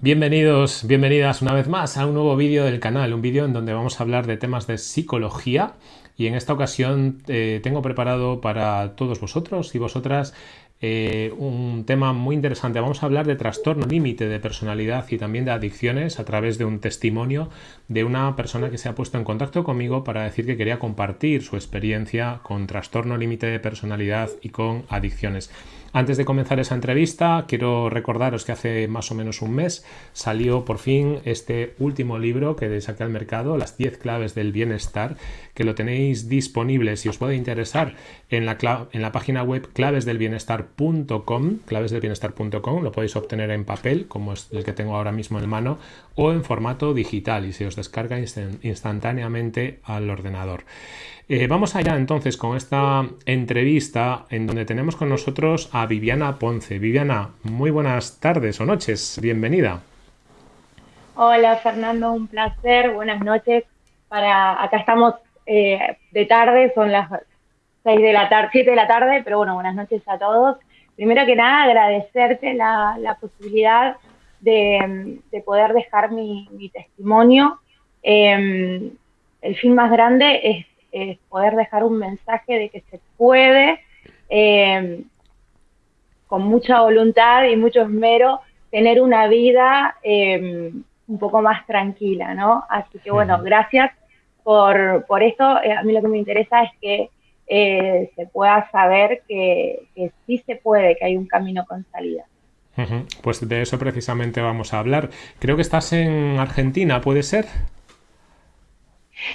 Bienvenidos, bienvenidas una vez más a un nuevo vídeo del canal, un vídeo en donde vamos a hablar de temas de psicología y en esta ocasión eh, tengo preparado para todos vosotros y vosotras eh, un tema muy interesante. Vamos a hablar de trastorno límite de personalidad y también de adicciones a través de un testimonio de una persona que se ha puesto en contacto conmigo para decir que quería compartir su experiencia con trastorno límite de personalidad y con adicciones. Antes de comenzar esa entrevista, quiero recordaros que hace más o menos un mes salió por fin este último libro que saqué al mercado, Las 10 claves del bienestar, que lo tenéis disponible si os puede interesar en la, en la página web clavesdelbienestar.com, clavesdelbienestar.com, lo podéis obtener en papel, como es el que tengo ahora mismo en mano, o en formato digital y se os descarga instantáneamente al ordenador. Eh, vamos allá entonces con esta entrevista en donde tenemos con nosotros a Viviana Ponce. Viviana, muy buenas tardes o noches, bienvenida. Hola Fernando, un placer, buenas noches. Para acá estamos eh, de tarde, son las 6 de la tarde, 7 de la tarde, pero bueno, buenas noches a todos. Primero que nada, agradecerte la, posibilidad de, poder dejar mi, testimonio. Em, el fin más grande es es poder dejar un mensaje de que se puede, eh, con mucha voluntad y mucho esmero, tener una vida eh, un poco más tranquila, ¿no? Así que bueno, gracias por, por esto. Eh, a mí lo que me interesa es que se pueda saber que, que, sí se puede, que hay un camino con salida. Pues de eso precisamente vamos a hablar. Creo que estás en Argentina, ¿puede ser?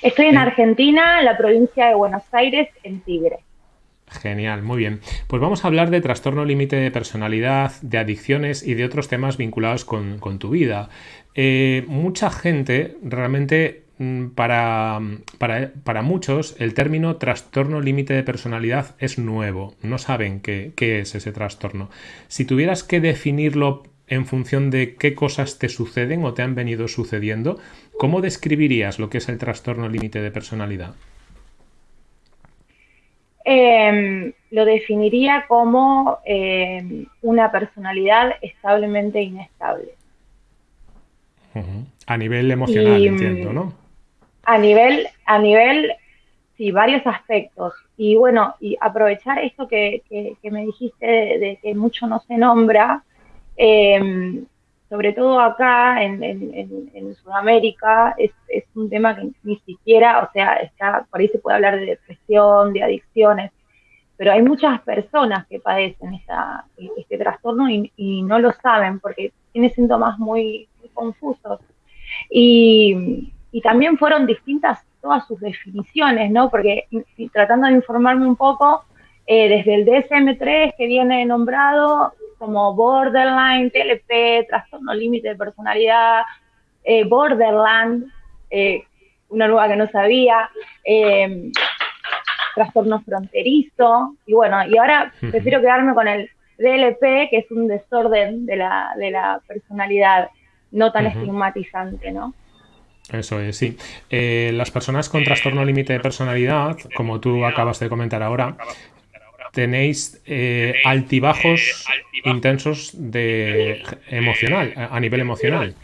Estoy en Argentina, en la provincia de Buenos Aires, en Tigre. Genial, muy bien. Pues vamos a hablar de trastorno límite de personalidad, de adicciones y de otros temas vinculados con, tu vida. Eh, mucha gente realmente mm, para, para, muchos el término trastorno límite de personalidad es nuevo, no saben qué, qué, es ese trastorno. Si tuvieras que definirlo en función de qué cosas te suceden o te han venido sucediendo, ¿cómo describirías lo que es el trastorno límite de personalidad? Em, lo definiría como em, una personalidad establemente inestable. A nivel emocional, entiendo, ¿no? A nivel, a nivel, sí, varios aspectos. Y bueno, y aprovechar esto que, me dijiste de, que mucho no se nombra, Em, sobre todo acá en, Sudamérica, es, un tema que ni siquiera, o sea, está, por ahí se puede hablar de depresión, de adicciones, pero hay muchas personas que padecen este trastorno y, no lo saben porque tiene síntomas muy, confusos. Y, también fueron distintas todas sus definiciones, ¿no? Porque tratando de informarme un poco, eh, desde el DSM-3 que viene nombrado, como borderline, TLP, trastorno límite de personalidad, eh, borderland, eh, una nueva que no sabía, eh, trastorno fronterizo, y bueno, y ahora prefiero quedarme con el DLP, que es un desorden de la, de la personalidad, no tan estigmatizante, ¿no? Eso es, sí. las personas con trastorno límite de personalidad, como tú acabas de comentar ahora, tenéis eh, altibajos intensos de emocional, a nivel emocional.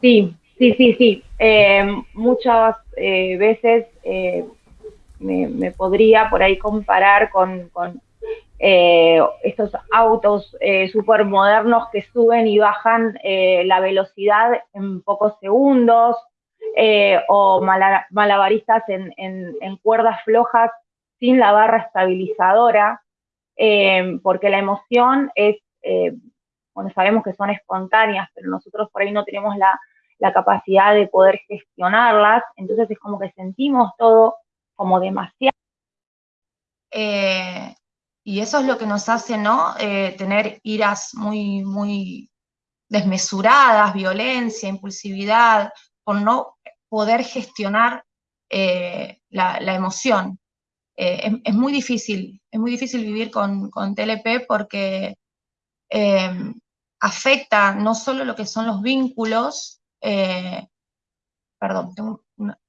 Sí, sí, sí, sí. Eh, muchas eh, veces me, podría por ahí comparar con, estos autos súper modernos que suben y bajan la velocidad en pocos segundos, o malabaristas en, en cuerdas flojas sin la barra estabilizadora, eh, porque la emoción es, eh, bueno, sabemos que son espontáneas, pero nosotros por ahí no tenemos la, capacidad de poder gestionarlas, entonces es como que sentimos todo como demasiado. Eh, y eso es lo que nos hace, ¿no? tener iras muy, muy desmesuradas, violencia, impulsividad, por no poder gestionar la, emoción. Eh, es, muy difícil, es muy difícil vivir con, TLP porque eh, afecta no solo lo que son los vínculos, eh, perdón,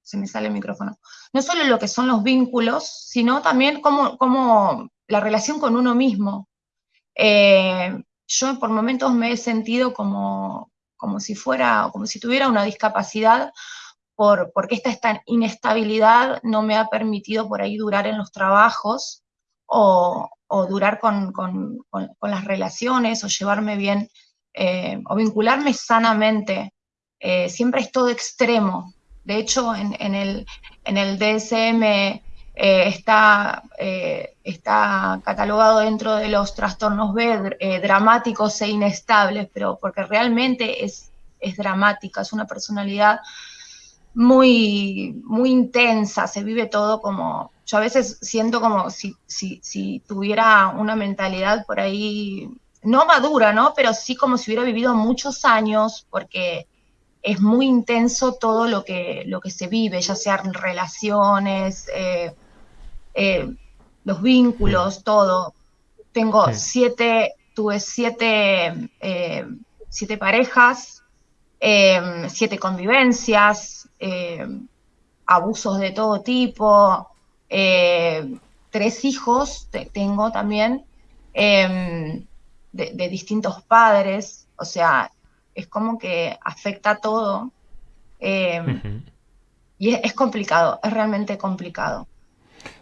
se me sale el micrófono, no solo lo que son los vínculos, sino también como, la relación con uno mismo. yo por momentos me he sentido como, como si fuera, como si tuviera una discapacidad, por, porque esta, esta inestabilidad no me ha permitido por ahí durar en los trabajos o, durar con, las relaciones o llevarme bien eh, o vincularme sanamente. Eh, siempre es todo extremo. De hecho, en, el, en el DSM eh, está, está catalogado dentro de los trastornos B dramáticos e inestables, pero porque realmente es, es dramática, es una personalidad muy, muy intensa, se vive todo como, yo a veces siento como si, si, si tuviera una mentalidad por ahí, no madura, ¿no? Pero sí como si hubiera vivido muchos años, porque es muy intenso todo lo que, lo que se vive, ya sean relaciones, eh, eh, los vínculos, todo. Tengo siete, tuve siete, eh, siete parejas, siete convivencias, abusos de todo tipo, eh, tres hijos tengo también em, de, distintos padres, o sea, es como que afecta todo. Em, y es, complicado, es realmente complicado.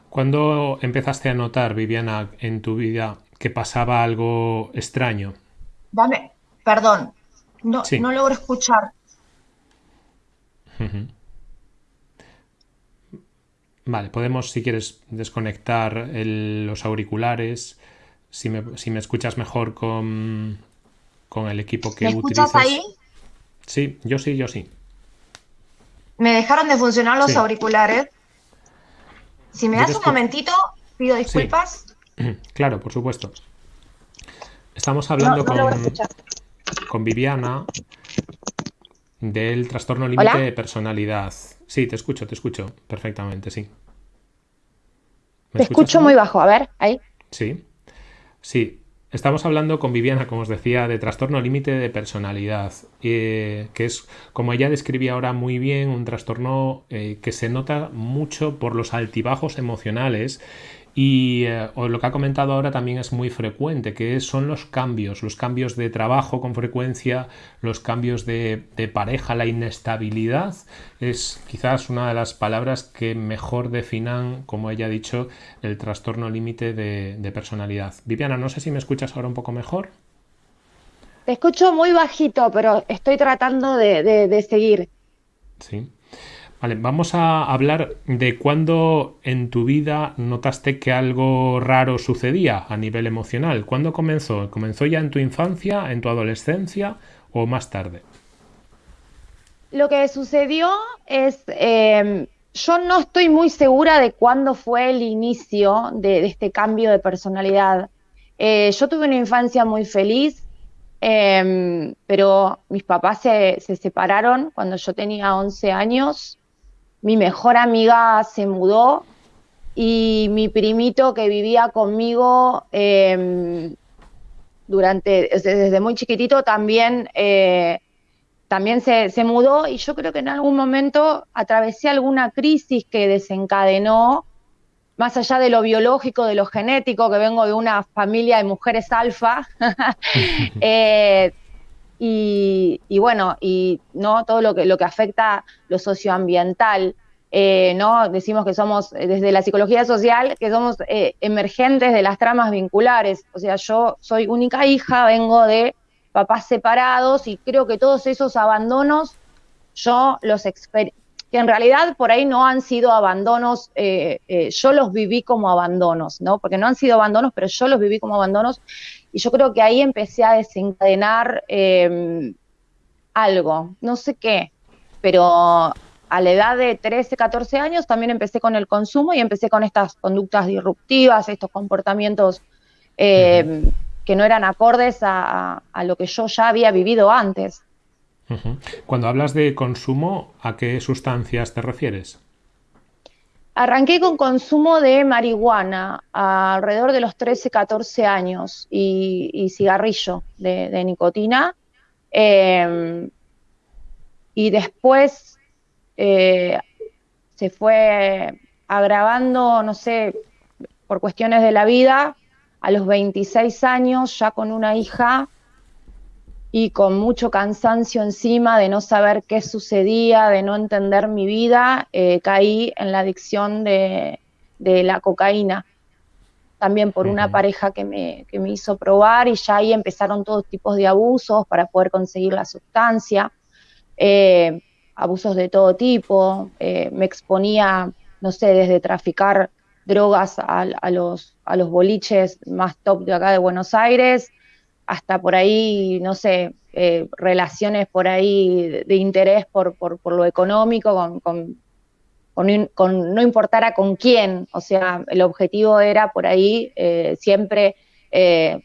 ¿Cuándo empezaste a notar, Viviana, en tu vida que pasaba algo extraño? Dame, perdón, no, no logro escuchar. Vale, podemos, si quieres, desconectar los auriculares. Si me, si me, escuchas mejor con, con el equipo que ¿Me escuchas ahí? Sí, yo sí, yo sí. Me dejaron de funcionar los auriculares. Si me das un momentito, pido disculpas. Claro, por supuesto. Estamos hablando con, con Viviana del trastorno límite de personalidad. Sí, te escucho, te escucho perfectamente, sí. Te escucho muy bajo, a ver, ahí. Sí, sí. Estamos hablando con Viviana, como os decía, de trastorno límite de personalidad, eh, que es, como ella describía ahora muy bien, un trastorno eh, que se nota mucho por los altibajos emocionales y eh, lo que ha comentado ahora también es muy frecuente, que son los cambios, los cambios de trabajo con frecuencia, los cambios de, pareja, la inestabilidad, es quizás una de las palabras que mejor definan, como ella ha dicho, el trastorno límite de, personalidad. Viviana, no sé si me escuchas ahora un poco mejor. Te escucho muy bajito, pero estoy tratando de, de seguir. Sí. Vamos a hablar de cuándo en tu vida notaste que algo raro sucedía a nivel emocional. ¿Cuándo comenzó? ¿Comenzó ya en tu infancia, en tu adolescencia o más tarde? Lo que sucedió es, em, yo no estoy muy segura de cuándo fue el inicio de, este cambio de personalidad. Eh, yo tuve una infancia muy feliz, em, pero mis papás se, se separaron cuando yo tenía 11 años mi mejor amiga se mudó y mi primito que vivía conmigo em, durante, desde muy chiquitito también, eh, también se, mudó y yo creo que en algún momento atravesé alguna crisis que desencadenó, más allá de lo biológico, de lo genético, que vengo de una familia de mujeres alfa, eh, y, bueno, y no todo lo que, lo que afecta lo socioambiental. Eh, ¿no? Decimos que somos, eh, desde la psicología social, que somos eh, emergentes de las tramas vinculares. O sea, yo soy única hija, vengo de papás separados y creo que todos esos abandonos yo los que en realidad por ahí no han sido abandonos, yo los viví como abandonos, ¿no? Porque no han sido abandonos, pero yo los viví como abandonos y yo creo que ahí empecé a desencadenar em, algo, no sé qué, pero a la edad de 13, 14 años también empecé con el consumo y empecé con estas conductas disruptivas, estos comportamientos em, que no eran acordes a, lo que yo ya había vivido antes. Cuando hablas de consumo, ¿a qué sustancias te refieres? Arranqué con consumo de marihuana alrededor de los 13, 14 años y, cigarrillo de, nicotina. Em, y después eh, se fue agravando, no sé, por cuestiones de la vida, a los 26 años, ya con una hija y con mucho cansancio encima de no saber qué sucedía, de no entender mi vida, eh, caí en la adicción de, la cocaína. También por una pareja que me, me hizo probar y ya ahí empezaron todos tipos de abusos para poder conseguir la sustancia, eh, abusos de todo tipo, eh, me exponía, no sé, desde traficar drogas a, los, a los boliches más top de acá de Buenos Aires, hasta por ahí, no sé, eh, relaciones por ahí de, interés por, por, lo económico, con, con, con, no importara con quién, o sea, el objetivo era por ahí eh, siempre eh,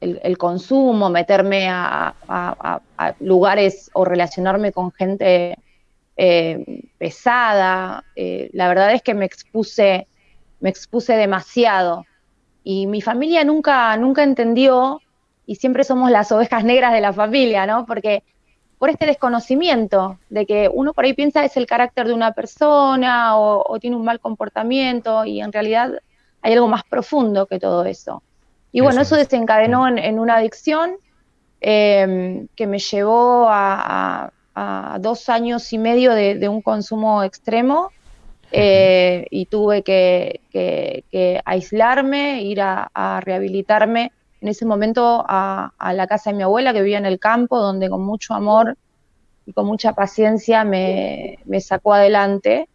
el, consumo, meterme a, lugares o relacionarme con gente pesada. la verdad es que me expuse, me expuse demasiado. Y mi familia nunca, nunca entendió y siempre somos las ovejas negras de la familia, ¿no? Porque por este desconocimiento de que uno por ahí piensa es el carácter de una persona o, tiene un mal comportamiento y en realidad hay algo más profundo que todo eso. Y bueno, eso, desencadenó en, una adicción em, que me llevó a, dos años y medio de, un consumo extremo eh, y tuve que, aislarme, ir a rehabilitarme en ese momento a, la casa de mi abuela que vivía en el campo, donde con mucho amor y con mucha paciencia me, sacó adelante.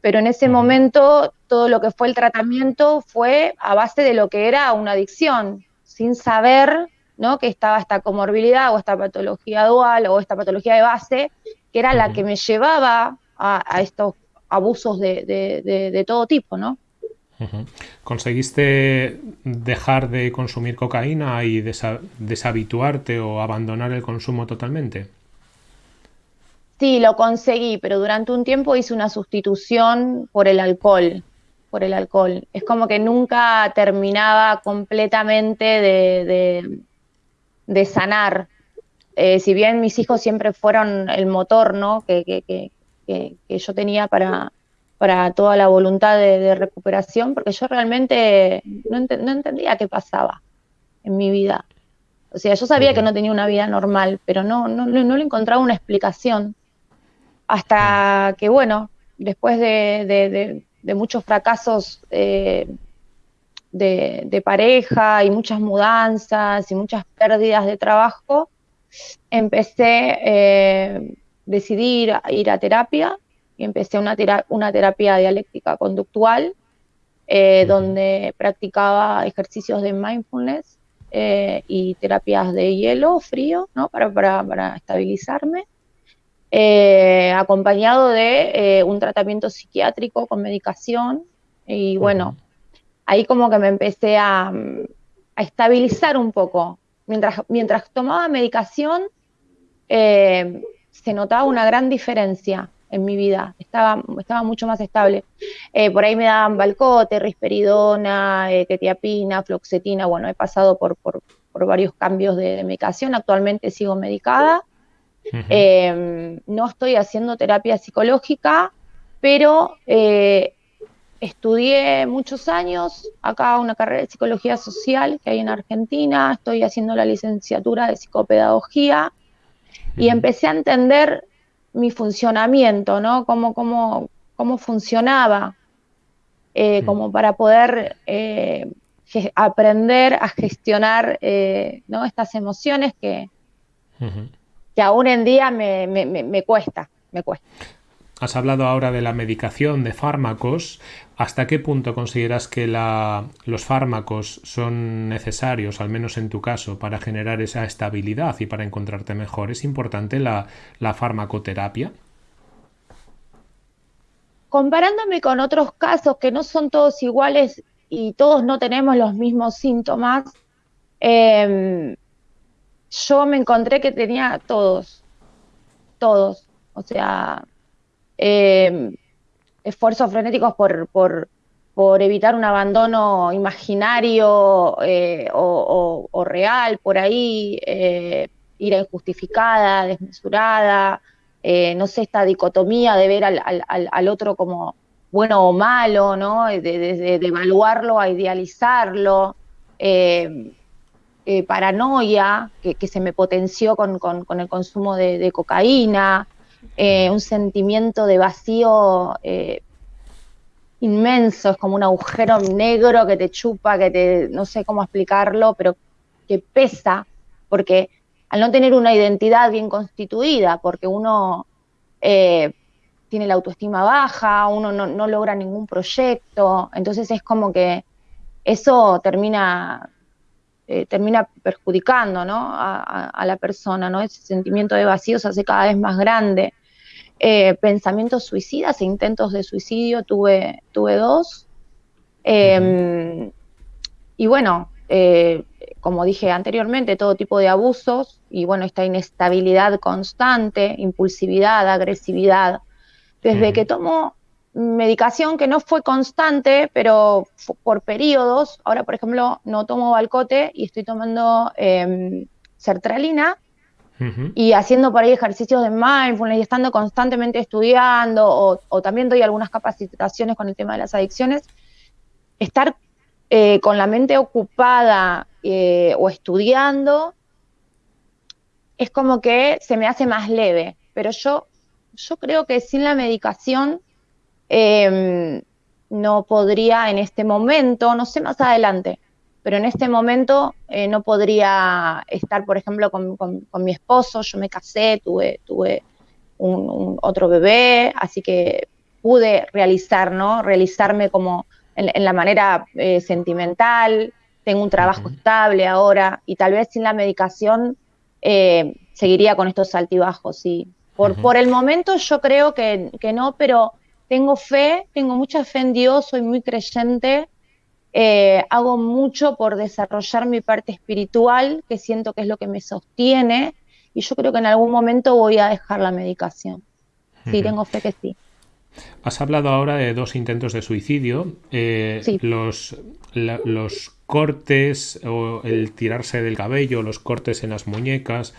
Pero en ese momento todo lo que fue el tratamiento fue a base de lo que era una adicción, sin saber ¿no? que estaba esta comorbilidad o esta patología dual o esta patología de base, que era la que me llevaba a, estos abusos de, de todo tipo, ¿no? ¿Conseguiste dejar de consumir cocaína y deshabituarte o abandonar el consumo totalmente? Sí, lo conseguí, pero durante un tiempo hice una sustitución por el alcohol, por el alcohol. Es como que nunca terminaba completamente de, sanar. Eh, si bien mis hijos siempre fueron el motor, ¿no? que yo tenía para, para toda la voluntad de, recuperación, porque yo realmente no, entendía qué pasaba en mi vida. O sea, yo sabía que no tenía una vida normal, pero no, no, no le encontraba una explicación. Hasta que, bueno, después de, muchos fracasos eh, de, pareja y muchas mudanzas y muchas pérdidas de trabajo, empecé, a eh, decidir ir a terapia y empecé una, una terapia dialéctica conductual, eh, donde practicaba ejercicios de mindfulness eh, y terapias de hielo frío, ¿no? Para, para, estabilizarme, eh, acompañado de un tratamiento psiquiátrico con medicación. Y bueno, ahí como que me empecé a, a estabilizar un poco. Mientras, mientras tomaba medicación, se notaba una gran diferencia en mi vida, estaba, estaba mucho más estable. Eh, por ahí me daban balcote, risperidona, eh, ketiapina, floxetina, bueno, he pasado por, por, varios cambios de, medicación, actualmente sigo medicada. Em, no estoy haciendo terapia psicológica, pero eh, estudié muchos años acá una carrera de psicología social que hay en Argentina, estoy haciendo la licenciatura de psicopedagogía. Y empecé a entender mi funcionamiento, ¿no? Cómo, cómo, cómo funcionaba, eh, mm. como para poder eh, aprender a gestionar eh, ¿no? estas emociones que, que aún en día me, me, me, cuesta, me cuesta. Has hablado ahora de la medicación, de fármacos. ¿Hasta qué punto consideras que los fármacos son necesarios, al menos en tu caso, para generar esa estabilidad y para encontrarte mejor? ¿Es importante la, la farmacoterapia? Comparándome con otros casos que no son todos iguales y todos no tenemos los mismos síntomas, em, yo me encontré que tenía todos, todos. O sea, eh, esfuerzos frenéticos por, por, por, evitar un abandono imaginario eh, o, real por ahí, eh, ira injustificada, desmesurada, no sé, esta dicotomía de ver al, al, al, otro como bueno o malo, ¿no? De, de, evaluarlo a idealizarlo. eh, eh, paranoia que, se me potenció con, el consumo de, cocaína, eh, un sentimiento de vacío inmenso, es como un agujero negro que te chupa, que te, no sé cómo explicarlo, pero que pesa, porque al no tener una identidad bien constituida, porque uno tiene la autoestima baja, uno no, logra ningún proyecto, entonces es como que eso termina, eh, termina perjudicando a, la persona, ¿no? Ese sentimiento de vacío se hace cada vez más grande. Eh, pensamientos suicidas e intentos de suicidio tuve, tuve dos. Em, y bueno, eh, como dije anteriormente, todo tipo de abusos y bueno, esta inestabilidad constante, impulsividad, agresividad, desde que tomo medicación que no fue constante, pero por periodos, ahora por ejemplo no tomo balcote y estoy tomando em, sertralina y haciendo por ahí ejercicios de mindfulness y estando constantemente estudiando o, también doy algunas capacitaciones con el tema de las adicciones, estar eh, con la mente ocupada eh, o estudiando es como que se me hace más leve, pero yo yo creo que sin la medicación em, no podría en este momento, no sé más adelante, pero en este momento eh, no podría estar, por ejemplo, con, mi esposo, yo me casé, tuve, tuve un, otro bebé, así que pude realizar, ¿no? Realizarme como en, la manera eh, sentimental, tengo un trabajo estable ahora y tal vez sin la medicación eh, seguiría con estos altibajos, sí. Por, por el momento yo creo que, no, pero tengo fe, tengo mucha fe en Dios, soy muy creyente, eh, hago mucho por desarrollar mi parte espiritual, que siento que es lo que me sostiene, y yo creo que en algún momento voy a dejar la medicación. Sí, tengo fe que sí. Has hablado ahora de dos intentos de suicidio. Eh, los, los cortes o el tirarse del cabello, los cortes en las muñecas,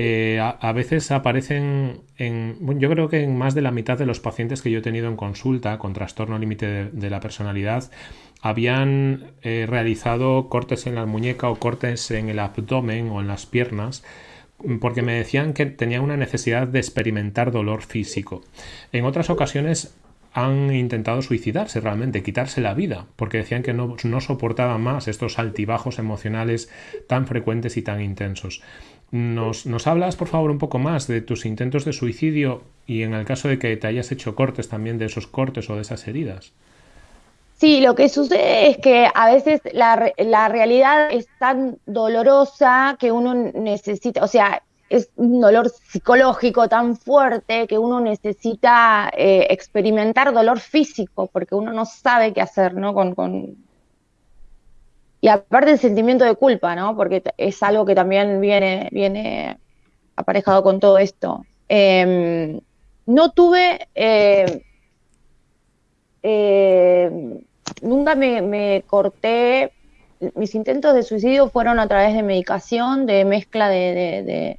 eh, a, veces aparecen en, yo creo que en más de la mitad de los pacientes que yo he tenido en consulta con trastorno límite de, la personalidad habían eh, realizado cortes en la muñeca o cortes en el abdomen o en las piernas porque me decían que tenían una necesidad de experimentar dolor físico. En otras ocasiones han intentado suicidarse realmente, quitarse la vida, porque decían que no soportaban más estos altibajos emocionales tan frecuentes y tan intensos. ¿Nos, ¿Nos, hablas, por favor, un poco más de tus intentos de suicidio y en el caso de que te hayas hecho cortes también de esos cortes o de esas heridas? Sí, lo que sucede es que a veces la, la realidad es tan dolorosa que uno necesita, o sea, es un dolor psicológico tan fuerte que uno necesita eh, experimentar dolor físico porque uno no sabe qué hacer, ¿no? Con, con, y aparte el sentimiento de culpa, ¿no? Porque es algo que también viene, viene aparejado con todo esto. Em, no tuve, eh, eh, nunca me, corté, mis intentos de suicidio fueron a través de medicación, de mezcla de,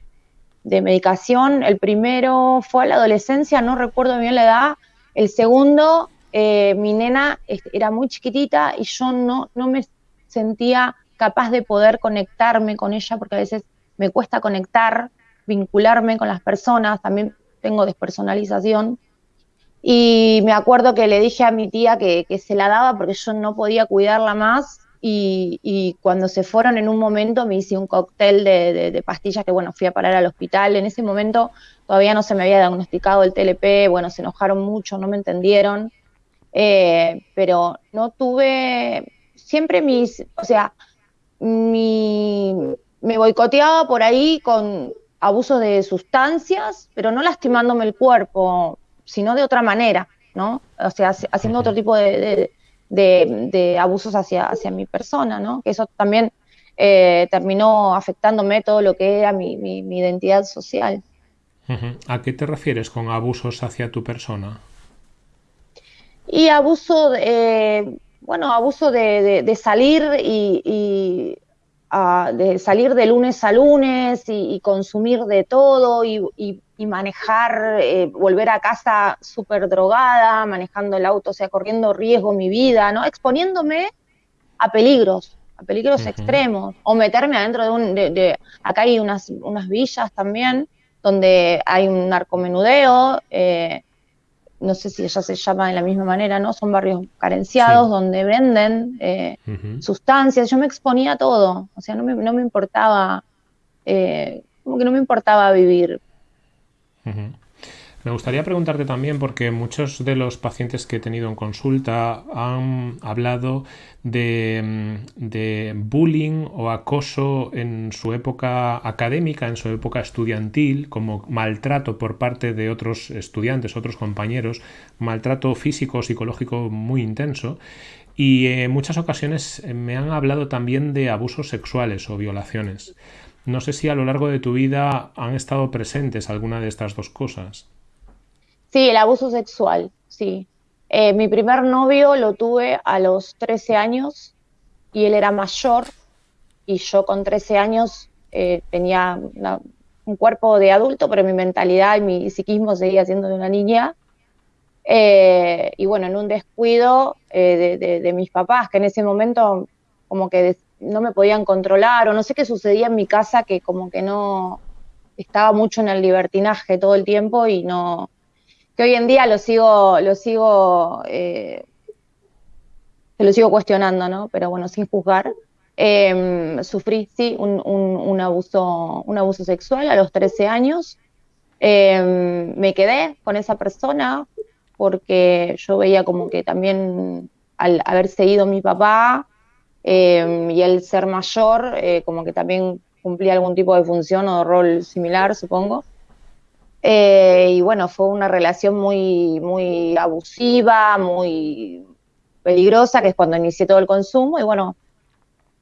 medicación. El primero fue a la adolescencia, no recuerdo bien la edad. El segundo, eh, mi nena era muy chiquitita y yo no, no me sentía capaz de poder conectarme con ella, porque a veces me cuesta conectar, vincularme con las personas, también tengo despersonalización. Y me acuerdo que le dije a mi tía que, se la daba porque yo no podía cuidarla más y, cuando se fueron en un momento me hice un cóctel de, pastillas que bueno, fui a parar al hospital. En ese momento todavía no se me había diagnosticado el TLP, bueno, se enojaron mucho, no me entendieron, eh, pero no tuve siempre mis, o sea, mi, me boicoteaba por ahí con abusos de sustancias, pero no lastimándome el cuerpo, sino de otra manera, ¿no? O sea, haciendo otro tipo de, abusos hacia, hacia mi persona, ¿no? Que eso también eh, terminó afectándome todo lo que era mi, identidad social. ¿A qué te refieres con abusos hacia tu persona? Y abuso de bueno, abuso de, salir y, ah, de salir de lunes a lunes y, consumir de todo y, manejar, eh, volver a casa súper drogada, manejando el auto, o sea, corriendo riesgo mi vida, ¿no? Exponiéndome a peligros, a peligros extremos, o meterme adentro de un, de, acá hay unas, unas villas también, donde hay un narcomenudeo, eh, no sé si ya se llama de la misma manera, ¿no? Son barrios carenciados donde venden eh, sustancias. Yo me exponía a todo, o sea, no me, no me importaba, eh, como que no me importaba vivir. Me gustaría preguntarte también, porque muchos de los pacientes que he tenido en consulta han hablado de, bullying o acoso en su época académica, en su época estudiantil, como maltrato por parte de otros estudiantes, otros compañeros, maltrato físico, psicológico muy intenso. Y en muchas ocasiones me han hablado también de abusos sexuales o violaciones. No sé si a lo largo de tu vida han estado presentes alguna de estas dos cosas. Sí, el abuso sexual, sí. Eh, mi primer novio lo tuve a los 13 años y él era mayor y yo con 13 años eh, tenía un cuerpo de adulto, pero mi mentalidad y mi psiquismo seguía siendo de una niña. Eh, y bueno, en un descuido de, mis papás, que en ese momento como que no me podían controlar o no sé qué sucedía en mi casa, que como que no estaba mucho en el libertinaje todo el tiempo y no, que hoy en día lo sigo, lo sigo, eh, lo sigo cuestionando, ¿no? Pero bueno, sin juzgar. Em, sufrí, sí, un, abuso, un abuso sexual a los 13 años. Em, me quedé con esa persona porque yo veía como que también al haber seguido mi papá em, y el ser mayor, eh, como que también cumplía algún tipo de función o rol similar, supongo. Eh, y bueno, fue una relación muy, muy abusiva, muy peligrosa, que es cuando inicié todo el consumo, y bueno,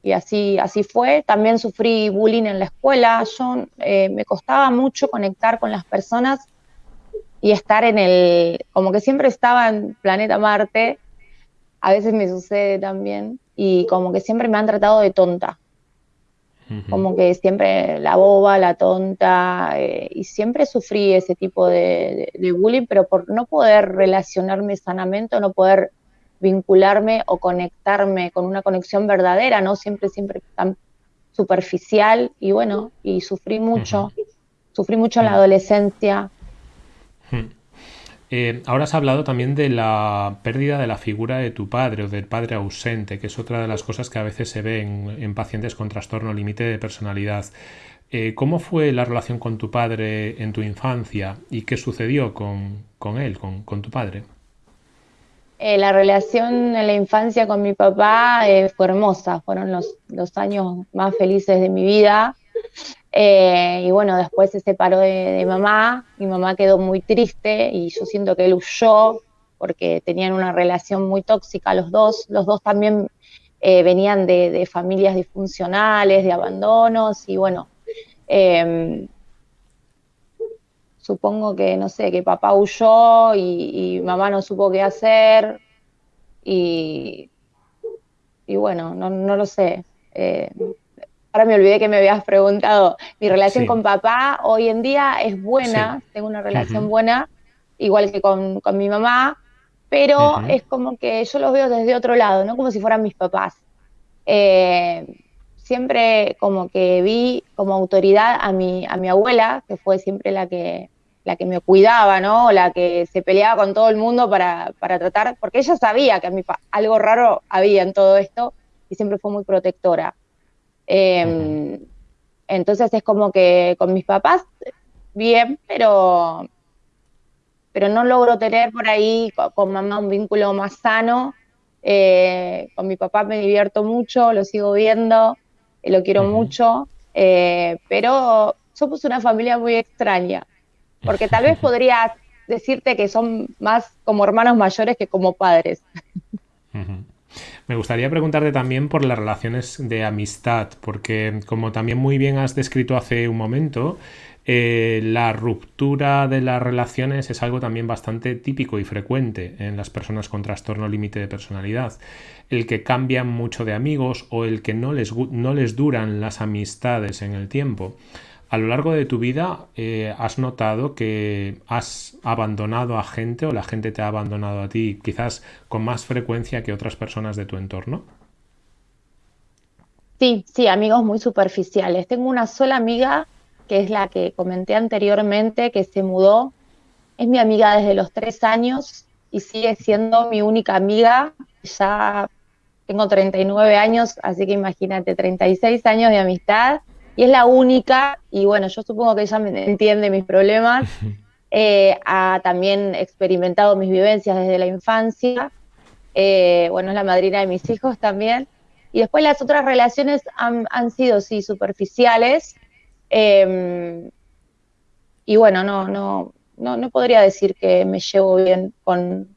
y así, así fue. También sufrí bullying en la escuela. Yo eh, me costaba mucho conectar con las personas y estar en el, como que siempre estaba en planeta Marte, a veces me sucede también, y como que siempre me han tratado de tonta como que siempre la boba, la tonta, eh, y siempre sufrí ese tipo de, bullying, pero por no poder relacionarme sanamente, no poder vincularme o conectarme con una conexión verdadera, ¿no? Siempre, siempre tan superficial, y bueno, y sufrí mucho, sufrí mucho en la adolescencia. Eh, ahora has hablado también de la pérdida de la figura de tu padre o del padre ausente, que es otra de las cosas que a veces se ve en, pacientes con trastorno límite de personalidad. Eh, ¿Cómo fue la relación con tu padre en tu infancia y qué sucedió con, él, con, tu padre? Eh, la relación en la infancia con mi papá fue hermosa, fueron los, los años más felices de mi vida. Eh, y bueno, después se separó de, mamá, mi mamá quedó muy triste y yo siento que él huyó porque tenían una relación muy tóxica los dos, los dos también eh, venían de, familias disfuncionales, de abandonos y bueno, em, supongo que, no sé, que papá huyó y, mamá no supo qué hacer y, y bueno, no, no lo sé. Ahora me olvidé que me habías preguntado, mi relación con papá hoy en día es buena, tengo una relación buena, igual que con, mi mamá, pero es como que yo los veo desde otro lado, no como si fueran mis papás. Eh, siempre como que vi como autoridad a mi, a mi abuela, que fue siempre la que, la que me cuidaba, ¿no? La que se peleaba con todo el mundo para, para tratar, porque ella sabía que a mí algo raro había en todo esto y siempre fue muy protectora. Em, entonces es como que con mis papás, bien, pero, pero no logro tener por ahí con, mamá un vínculo más sano. Eh, con mi papá me divierto mucho, lo sigo viendo, eh, lo quiero mucho, eh, pero somos una familia muy extraña, porque tal vez podría decirte que son más como hermanos mayores que como padres. Me gustaría preguntarte también por las relaciones de amistad, porque como también muy bien has descrito hace un momento, eh, la ruptura de las relaciones es algo también bastante típico y frecuente en las personas con trastorno límite de personalidad. El que cambian mucho de amigos o el que no les, no les duran las amistades en el tiempo. A lo largo de tu vida, eh, ¿has notado que has abandonado a gente o la gente te ha abandonado a ti quizás con más frecuencia que otras personas de tu entorno? Sí, sí, amigos muy superficiales. Tengo una sola amiga, que es la que comenté anteriormente, que se mudó. Es mi amiga desde los tres años y sigue siendo mi única amiga. Ya tengo 39 años, así que imagínate, 36 años de amistad. Y es la única, y bueno, yo supongo que ella me entiende mis problemas. Eh, ha también experimentado mis vivencias desde la infancia. Eh, bueno, es la madrina de mis hijos también. Y después las otras relaciones han, sido, sí, superficiales. Em, y bueno, no, no, no, no podría decir que me llevo bien con,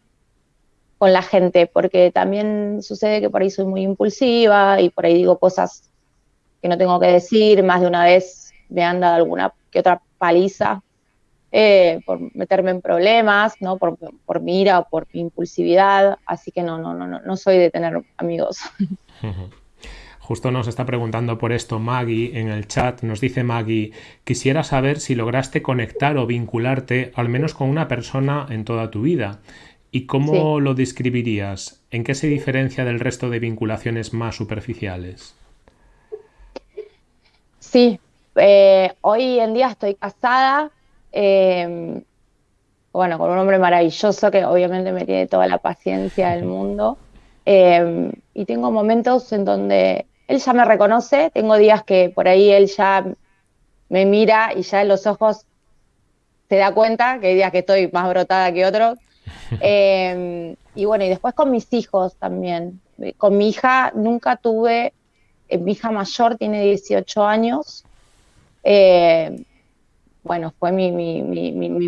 con la gente, porque también sucede que por ahí soy muy impulsiva y por ahí digo cosas que no tengo que decir. Más de una vez me han dado alguna que otra paliza eh, por meterme en problemas, ¿no? Por, por mi ira o por mi impulsividad. Así que no, no, no, no, no soy de tener amigos. Justo nos está preguntando por esto Maggie en el chat. Nos dice Maggie, quisiera saber si lograste conectar o vincularte al menos con una persona en toda tu vida. ¿Y cómo lo describirías? ¿En qué se diferencia del resto de vinculaciones más superficiales? Sí, eh, hoy en día estoy casada, em, bueno, con un hombre maravilloso que obviamente me tiene toda la paciencia del mundo. Em, y tengo momentos en donde él ya me reconoce, tengo días que por ahí él ya me mira y ya en los ojos se da cuenta que hay días que estoy más brotada que otros. Em, y bueno, y después con mis hijos también. Con mi hija nunca tuve, mi hija mayor tiene 18 años. Em, bueno, fue mi,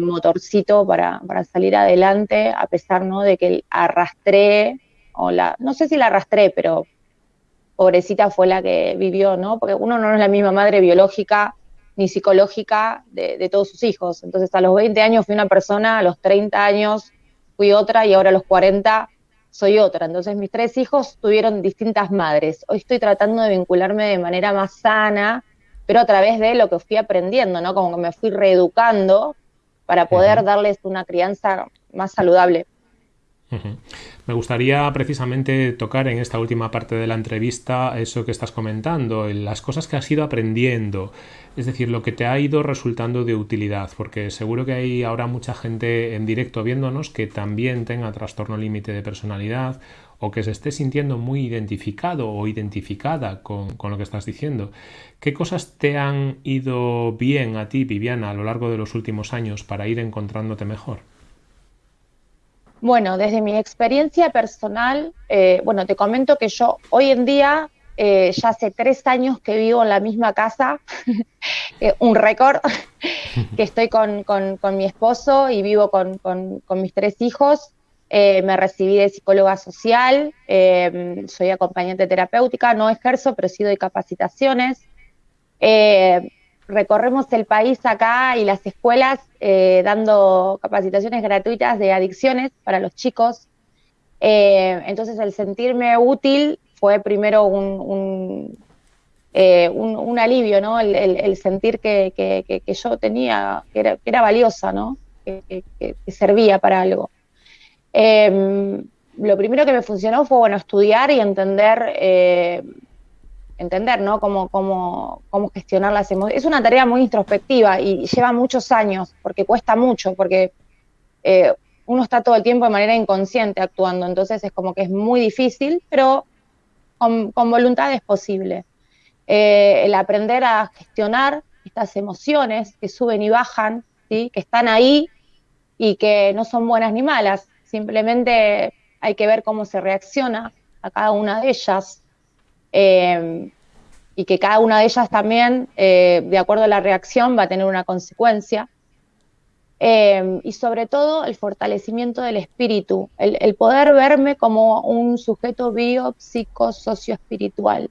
motorcito para, para, salir adelante, a pesar ¿no? de que arrastré, o la, no sé si la arrastré, pero pobrecita fue la que vivió, ¿no? Porque uno no es la misma madre biológica ni psicológica de, de, todos sus hijos. Entonces, a los 20 años fui una persona, a los 30 años fui otra y ahora a los 40 soy otra. Entonces, mis tres hijos tuvieron distintas madres. Hoy estoy tratando de vincularme de manera más sana, pero a través de lo que fui aprendiendo, ¿no? Como que me fui reeducando para poder darles una crianza más saludable. Me gustaría precisamente tocar en esta última parte de la entrevista eso que estás comentando, las cosas que has ido aprendiendo, es decir, lo que te ha ido resultando de utilidad, porque seguro que hay ahora mucha gente en directo viéndonos que también tenga trastorno límite de personalidad o que se esté sintiendo muy identificado o identificada con, con, lo que estás diciendo. ¿Qué cosas te han ido bien a ti, Viviana, a lo largo de los últimos años para ir encontrándote mejor? Bueno, desde mi experiencia personal, eh, bueno, te comento que yo hoy en día eh, ya hace tres años que vivo en la misma casa, eh, un récord, que estoy con, mi esposo y vivo con, mis tres hijos. me recibí de psicóloga social, soy acompañante terapéutica, no ejerzo, pero sí doy capacitaciones recorremos el país acá y las escuelas eh, dando capacitaciones gratuitas de adicciones para los chicos. Eh, entonces el sentirme útil fue primero un, un, eh, alivio, ¿no? El, sentir que, yo tenía, que era, valiosa, ¿no? Que, servía para algo. Em, lo primero que me funcionó fue, bueno, estudiar y entender entender, ¿no? Cómo, cómo, cómo gestionar las emociones. Es una tarea muy introspectiva y lleva muchos años, porque cuesta mucho, porque eh, uno está todo el tiempo de manera inconsciente actuando, entonces es como que es muy difícil, pero con, voluntad es posible. Eh, el aprender a gestionar estas emociones que suben y bajan, ¿sí? que están ahí y que no son buenas ni malas, simplemente hay que ver cómo se reacciona a cada una de ellas. Em, y que cada una de ellas también, eh, de acuerdo a la reacción, va a tener una consecuencia. Em, y sobre todo el fortalecimiento del espíritu, el, poder verme como un sujeto bio, psico, socio espiritual.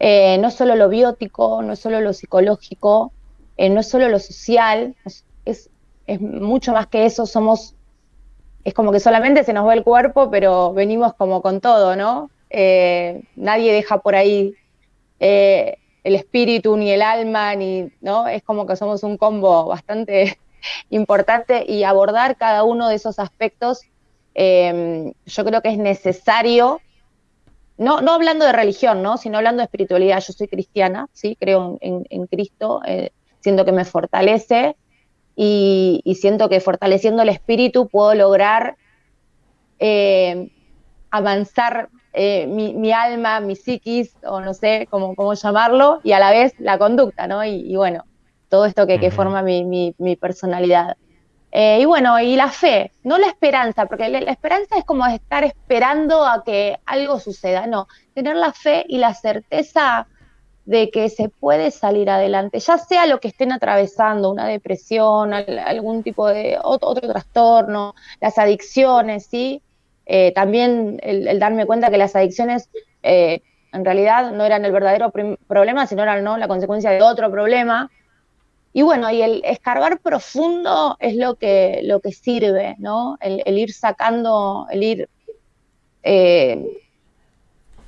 Eh, no solo lo biótico, no solo lo psicológico, eh, no solo lo social, es, es mucho más que eso, somos, es como que solamente se nos ve el cuerpo, pero venimos como con todo, ¿no? Eh, nadie deja por ahí eh, el espíritu ni el alma, ni, ¿no? Es como que somos un combo bastante importante y abordar cada uno de esos aspectos, em, yo creo que es necesario no, no hablando de religión, ¿no? sino hablando de espiritualidad. Yo soy cristiana, ¿sí? creo en, Cristo, eh, siento que me fortalece y, siento que fortaleciendo el espíritu puedo lograr avanzar eh, mi, alma, mi psiquis, o no sé cómo, cómo llamarlo, y a la vez la conducta, ¿no? Y, bueno, todo esto que, forma mi, personalidad. Eh, y bueno, y la fe, no la esperanza, porque la, esperanza es como estar esperando a que algo suceda, no, tener la fe y la certeza de que se puede salir adelante, ya sea lo que estén atravesando, una depresión, algún tipo de otro, trastorno, las adicciones, ¿sí? Eh, también el, darme cuenta que las adicciones eh, en realidad no eran el verdadero problema, sino eran ¿no? la consecuencia de otro problema. Y bueno, y el escarbar profundo es lo que, lo que sirve, ¿no? El, ir sacando, el ir eh,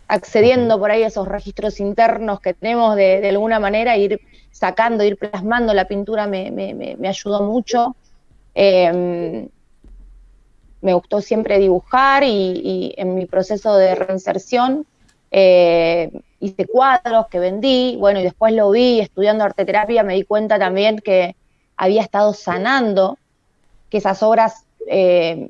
accediendo por ahí a esos registros internos que tenemos de, alguna manera, ir sacando, ir plasmando la pintura me, me, ayudó mucho. Eh, me gustó siempre dibujar y, en mi proceso de reinserción eh, hice cuadros que vendí, bueno, y después lo vi estudiando arte terapia, me di cuenta también que había estado sanando, que esas obras, eh,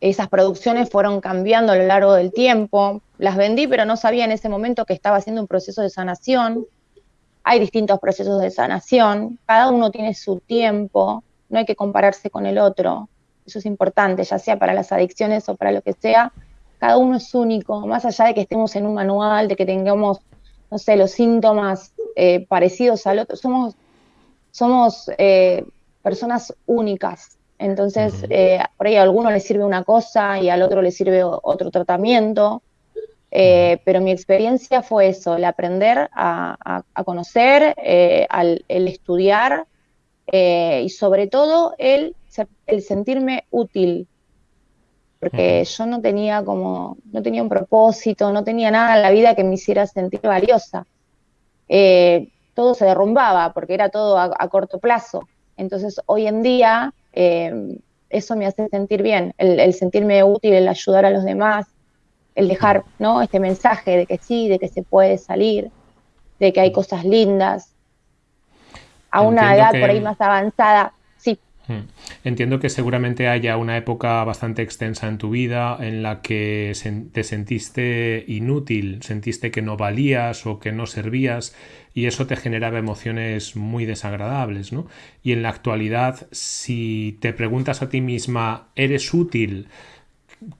esas producciones fueron cambiando a lo largo del tiempo, las vendí, pero no sabía en ese momento que estaba haciendo un proceso de sanación. Hay distintos procesos de sanación, cada uno tiene su tiempo, no hay que compararse con el otro. Eso es importante, ya sea para las adicciones o para lo que sea. Cada uno es único, más allá de que estemos en un manual, de que tengamos, no sé, los síntomas eh, parecidos al otro. Somos, somos eh, personas únicas. Entonces, eh, por ahí a alguno le sirve una cosa y al otro le sirve otro tratamiento. pero mi experiencia fue eso, el aprender a, conocer, el estudiar y sobre todo el el sentirme útil, porque yo no tenía como, no tenía un propósito, no tenía nada en la vida que me hiciera sentir valiosa. Eh, todo se derrumbaba porque era todo a, corto plazo. Entonces hoy en día eh, eso me hace sentir bien, el, sentirme útil, el ayudar a los demás, el dejar ¿no? este mensaje de que sí, de que se puede salir, de que hay cosas lindas. A una edad por ahí más avanzada. Entiendo que seguramente haya una época bastante extensa en tu vida en la que te sentiste inútil, sentiste que no valías o que no servías y eso te generaba emociones muy desagradables, ¿no? Y en la actualidad, si te preguntas a ti misma, ¿eres útil?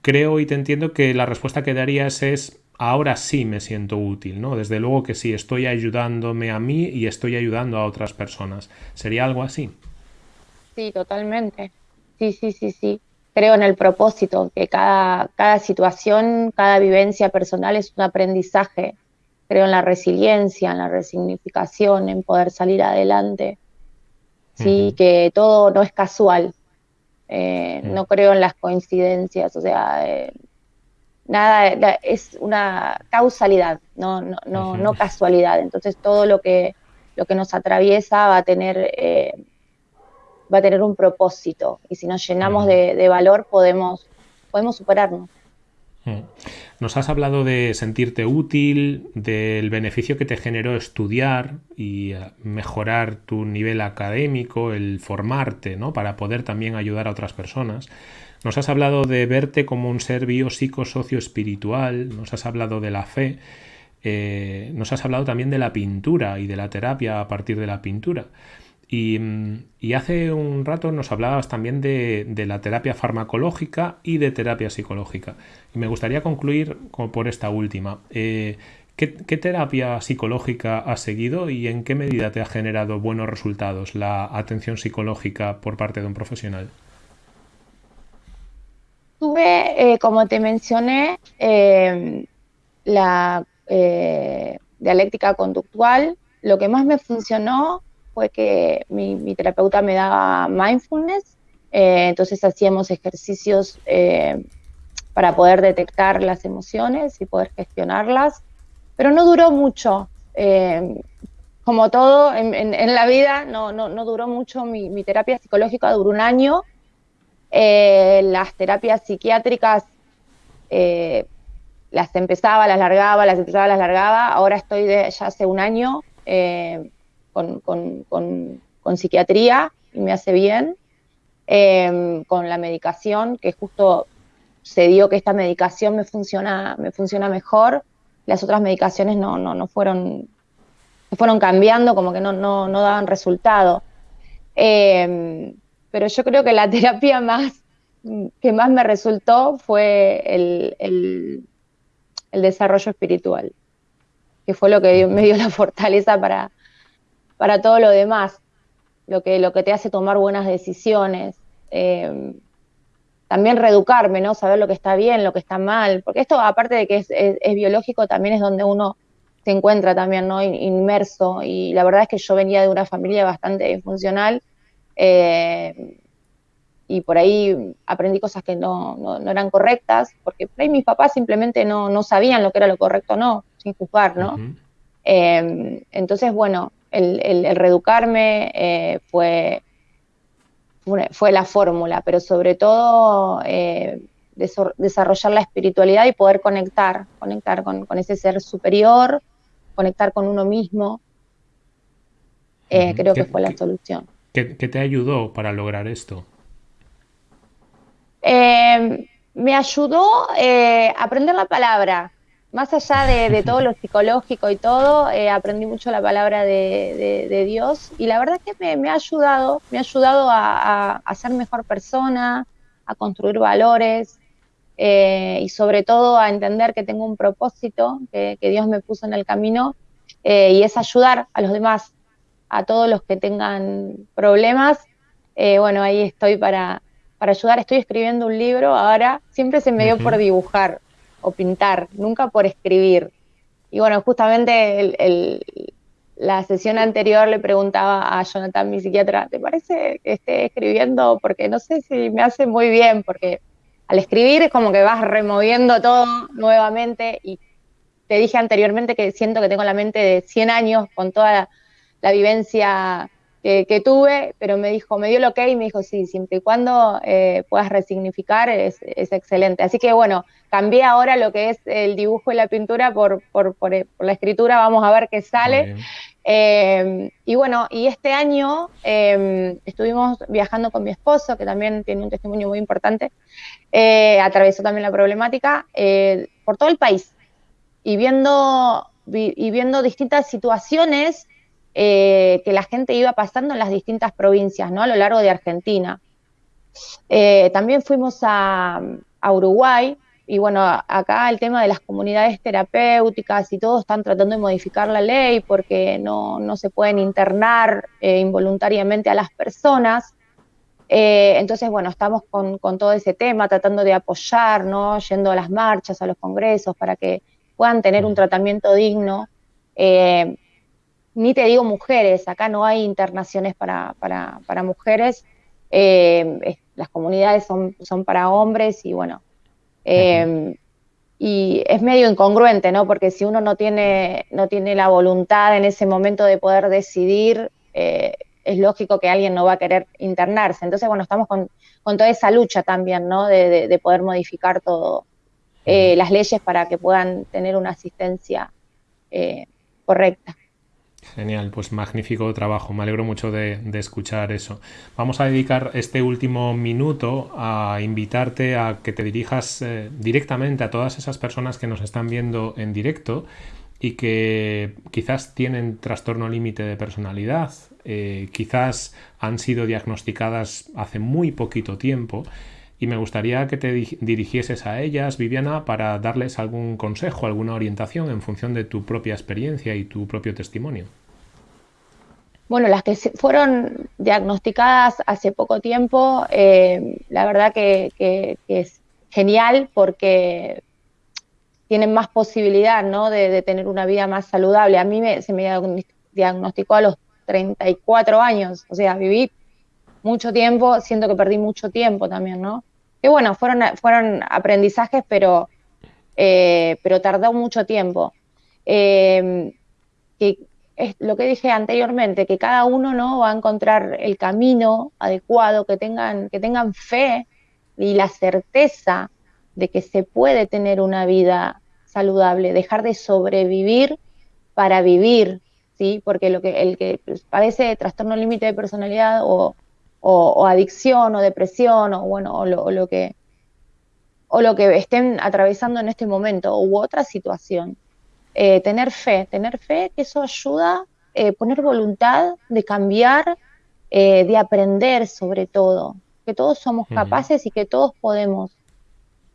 Creo y te entiendo que la respuesta que darías es ahora sí me siento útil, ¿no? Desde luego que sí, estoy ayudándome a mí y estoy ayudando a otras personas. ¿Sería algo así? Sí, totalmente. Sí, sí, sí, sí. Creo en el propósito, que cada, cada situación, cada vivencia personal es un aprendizaje. Creo en la resiliencia, en la resignificación, en poder salir adelante. Sí, que todo no es casual. Eh, no creo en las coincidencias, o sea, eh, nada, es una causalidad, no, no, no, no, casualidad. Entonces todo lo que, lo que nos atraviesa va a tener eh, va a tener un propósito y si nos llenamos de, valor podemos, podemos superarnos. Nos has hablado de sentirte útil, del beneficio que te generó estudiar y eh, mejorar tu nivel académico, el formarte, ¿no? Para poder también ayudar a otras personas. Nos has hablado de verte como un ser socio espiritual, nos has hablado de la fe, eh, nos has hablado también de la pintura y de la terapia a partir de la pintura. Y, hace un rato nos hablabas también de, la terapia farmacológica y de terapia psicológica. Y me gustaría concluir por esta última. Eh, ¿qué, terapia psicológica has seguido y en qué medida te ha generado buenos resultados la atención psicológica por parte de un profesional? Tuve, eh, como te mencioné, eh, la dialéctica conductual. Lo que más me funcionó fue que mi, terapeuta me daba mindfulness, eh, entonces hacíamos ejercicios eh, para poder detectar las emociones y poder gestionarlas, pero no duró mucho. Eh, como todo en, la vida, no, no, duró mucho. Mi, terapia psicológica duró un año. las terapias psiquiátricas las empezaba, las largaba, las empezaba, las largaba. Ahora estoy de, ya hace un año eh, con, con, psiquiatría y me hace bien. Em, con la medicación, que justo se dio que esta medicación me funciona, me funciona mejor. Las otras medicaciones no, no, no fueron, fueron cambiando, como que no, no, no daban resultado. Em, pero yo creo que la terapia más que más me resultó fue el, el, desarrollo espiritual, que fue lo que me dio la fortaleza para, para todo lo demás, lo que, lo que te hace tomar buenas decisiones. Em, también reeducarme, ¿no? Saber lo que está bien, lo que está mal, porque esto, aparte de que es, es, biológico, también es donde uno se encuentra también, ¿no? Inmerso, y la verdad es que yo venía de una familia bastante disfuncional, eh, y por ahí aprendí cosas que no, no, eran correctas, porque por ahí mis papás simplemente no, no sabían lo que era lo correcto o no, sin juzgar, ¿no? Em, entonces, bueno, el, el, reeducarme eh, fue, fue la fórmula, pero sobre todo eh, desarrollar la espiritualidad y poder conectar, conectar con, con ese ser superior, conectar con uno mismo, eh, creo que fue la solución. ¿qué, ¿Qué te ayudó para lograr esto? Eh, me ayudó a aprender la palabra. Más allá de, todo lo psicológico y todo, eh, aprendí mucho la palabra de, Dios y la verdad es que me, ha ayudado, me ha ayudado a, ser mejor persona, a construir valores y sobre todo a entender que tengo un propósito que, que Dios me puso en el camino y es ayudar a los demás, a todos los que tengan problemas. bueno, ahí estoy para, para ayudar. Estoy escribiendo un libro ahora, siempre se me dio por dibujar o pintar, nunca por escribir. Y bueno, justamente la sesión anterior le preguntaba a Jonathan, mi psiquiatra, ¿te parece que esté escribiendo? Porque no sé si me hace muy bien, porque al escribir es como que vas removiendo todo nuevamente y te dije anteriormente que siento que tengo la mente de 100 años con toda la vivencia que, tuve, pero me dijo, me dio el ok y me dijo, sí, siempre y cuando eh, puedas resignificar es, excelente. Así que bueno, cambié ahora lo que es el dibujo y la pintura por, por, la escritura, vamos a ver qué sale. Eh, y bueno, y este año em, estuvimos viajando con mi esposo, que también tiene un testimonio muy importante, eh, atravesó también la problemática, por todo el país, y viendo, y viendo distintas situaciones eh, que la gente iba pasando en las distintas provincias, ¿no? A lo largo de Argentina. Eh, también fuimos a, Uruguay y bueno, acá el tema de las comunidades terapéuticas y todo están tratando de modificar la ley porque no, se pueden internar eh, involuntariamente a las personas. entonces, bueno, estamos con, todo ese tema, tratando de apoyar, ¿no? Yendo a las marchas, a los congresos, para que puedan tener un tratamiento digno ni te digo mujeres, acá no hay internaciones para, para, mujeres, eh, las comunidades son, son para hombres y bueno, eh, y es medio incongruente, ¿no? Porque si uno no tiene, no tiene la voluntad en ese momento de poder decidir, eh, es lógico que alguien no va a querer internarse. Entonces, bueno, estamos con, toda esa lucha también, ¿no? De, poder modificar todo, las leyes para que puedan tener una asistencia correcta. Genial, pues magnífico trabajo, me alegro mucho de, escuchar eso. Vamos a dedicar este último minuto a invitarte a que te dirijas eh, directamente a todas esas personas que nos están viendo en directo y que quizás tienen trastorno límite de personalidad, eh, quizás han sido diagnosticadas hace muy poquito tiempo y me gustaría que te dirigieses a ellas, Viviana, para darles algún consejo, alguna orientación en función de tu propia experiencia y tu propio testimonio. Bueno, las que fueron diagnosticadas hace poco tiempo, eh, la verdad que, es genial porque tienen más posibilidad ¿no? de, tener una vida más saludable. A mí se me diagnosticó a los 34 años, o sea, viví mucho tiempo, siento que perdí mucho tiempo también, ¿no? Que bueno, fueron, fueron aprendizajes, pero, eh, pero tardó mucho tiempo. Eh, es lo que dije anteriormente, que cada uno ¿no? va a encontrar el camino adecuado, que tengan, que tengan fe y la certeza de que se puede tener una vida saludable, dejar de sobrevivir para vivir, ¿sí? Porque lo que, el que padece trastorno límite de personalidad o, adicción o depresión o bueno, o lo, que o lo que estén atravesando en este momento u otra situación. Eh, tener fe, tener fe que eso ayuda, eh, poner voluntad de cambiar, eh, de aprender sobre todo, que todos somos capaces y que todos podemos.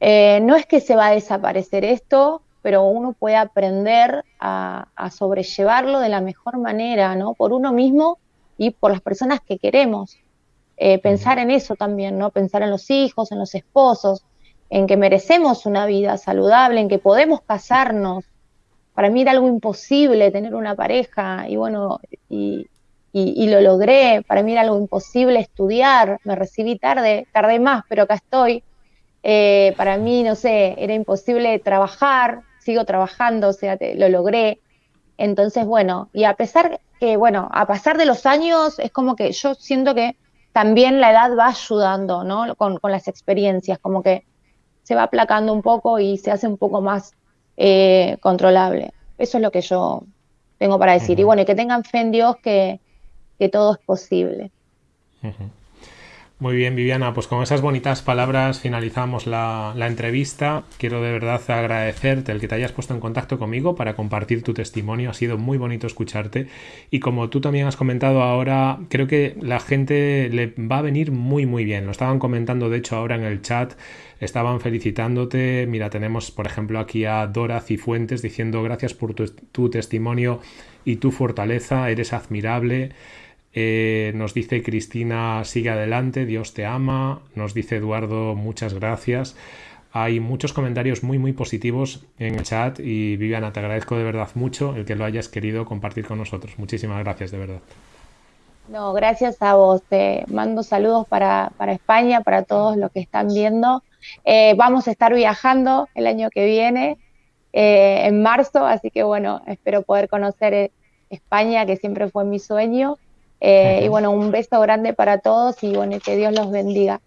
no es que se va a desaparecer esto, pero uno puede aprender a, sobrellevarlo de la mejor manera, ¿no? Por uno mismo y por las personas que queremos. Pensar en eso también, ¿no? Pensar en los hijos, en los esposos, en que merecemos una vida saludable, en que podemos casarnos. Para mí era algo imposible tener una pareja y bueno, y, lo logré. Para mí era algo imposible estudiar, me recibí tarde, tardé más, pero acá estoy. Eh, para mí, no sé, era imposible trabajar, sigo trabajando, o sea, lo logré. Entonces, bueno, y a pesar que, bueno, a pasar de los años, es como que yo siento que también la edad va ayudando, ¿no? Con, con las experiencias, como que se va aplacando un poco y se hace un poco más eh, controlable. Eso es lo que yo tengo para decir. Y bueno, y que tengan fe en Dios que, todo es posible. Muy bien, Viviana, pues con esas bonitas palabras finalizamos la, entrevista. Quiero de verdad agradecerte el que te hayas puesto en contacto conmigo para compartir tu testimonio. Ha sido muy bonito escucharte. Y como tú también has comentado ahora, creo que la gente le va a venir muy, muy bien. Lo estaban comentando, de hecho, ahora en el chat. Estaban felicitándote. Mira, tenemos, por ejemplo, aquí a Dora Cifuentes diciendo gracias por tu testimonio y tu fortaleza. Eres admirable. Eh, nos dice Cristina, sigue adelante, Dios te ama. Nos dice Eduardo, muchas gracias. Hay muchos comentarios muy, muy positivos en el chat y Viviana, te agradezco de verdad mucho el que lo hayas querido compartir con nosotros. Muchísimas gracias, de verdad. No, gracias a vos. Te mando saludos para, España, para todos los que están viendo. Eh, vamos a estar viajando el año que viene, eh, en marzo, así que bueno, espero poder conocer España, que siempre fue mi sueño. Eh, y bueno, un beso grande para todos y bueno, que Dios los bendiga.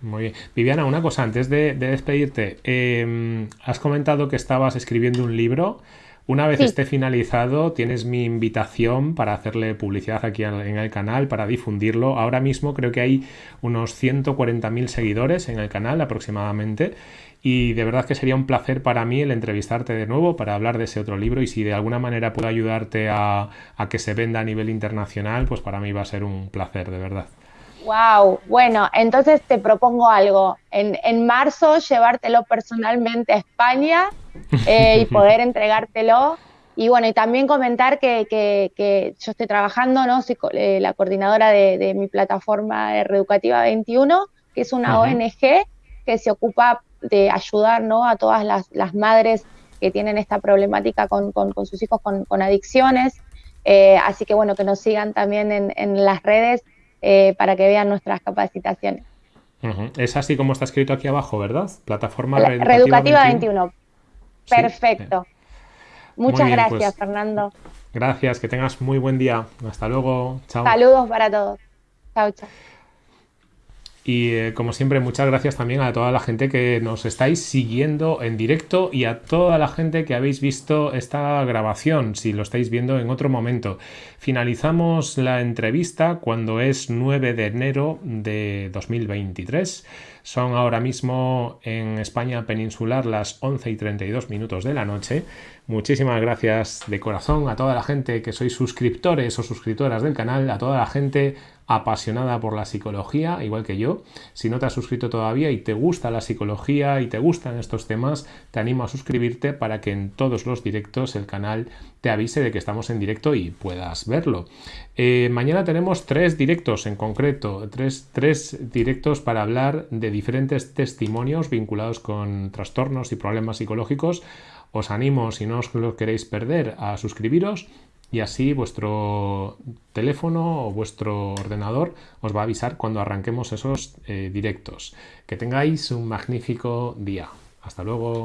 Muy bien. Viviana, una cosa antes de, despedirte. Em, has comentado que estabas escribiendo un libro. Una vez esté finalizado, tienes mi invitación para hacerle publicidad aquí en el canal, para difundirlo. Ahora mismo creo que hay unos 140.000 seguidores en el canal aproximadamente y de verdad que sería un placer para mí el entrevistarte de nuevo para hablar de ese otro libro y si de alguna manera puedo ayudarte a, que se venda a nivel internacional, pues para mí va a ser un placer, de verdad. Wow, bueno, entonces te propongo algo. En, marzo llevártelo personalmente a España eh, y poder entregártelo. Y bueno, y también comentar que, yo estoy trabajando, ¿no? Soy eh, la coordinadora de, mi plataforma Reeducativa 21, que es una ONG que se ocupa de ayudar ¿no? a todas las, madres que tienen esta problemática con, sus hijos con, adicciones. Eh, así que bueno, que nos sigan también en, las redes eh, para que vean nuestras capacitaciones. Es así como está escrito aquí abajo, ¿verdad? Plataforma Reeducativa, 21. Perfecto. Muchas gracias, pues Fernando. Gracias, que tengas muy buen día. Hasta luego. Chao. Saludos para todos. Chao, chao. Y eh, como siempre, muchas gracias también a toda la gente que nos estáis siguiendo en directo y a toda la gente que habéis visto esta grabación, si lo estáis viendo en otro momento. Finalizamos la entrevista cuando es 9 de enero de 2023. Son ahora mismo en España peninsular las 11 y 32 minutos de la noche. Muchísimas gracias de corazón a toda la gente que sois suscriptores o suscriptoras del canal, a toda la gente apasionada por la psicología, igual que yo. Si no te has suscrito todavía y te gusta la psicología y te gustan estos temas, te animo a suscribirte para que en todos los directos el canal te avise de que estamos en directo y puedas verlo. Eh, mañana tenemos tres directos en concreto, tres, tres directos para hablar de diferentes testimonios vinculados con trastornos y problemas psicológicos. Os animo, si no os lo queréis perder, a suscribiros y así vuestro teléfono o vuestro ordenador os va a avisar cuando arranquemos esos eh, directos. Que tengáis un magnífico día. Hasta luego.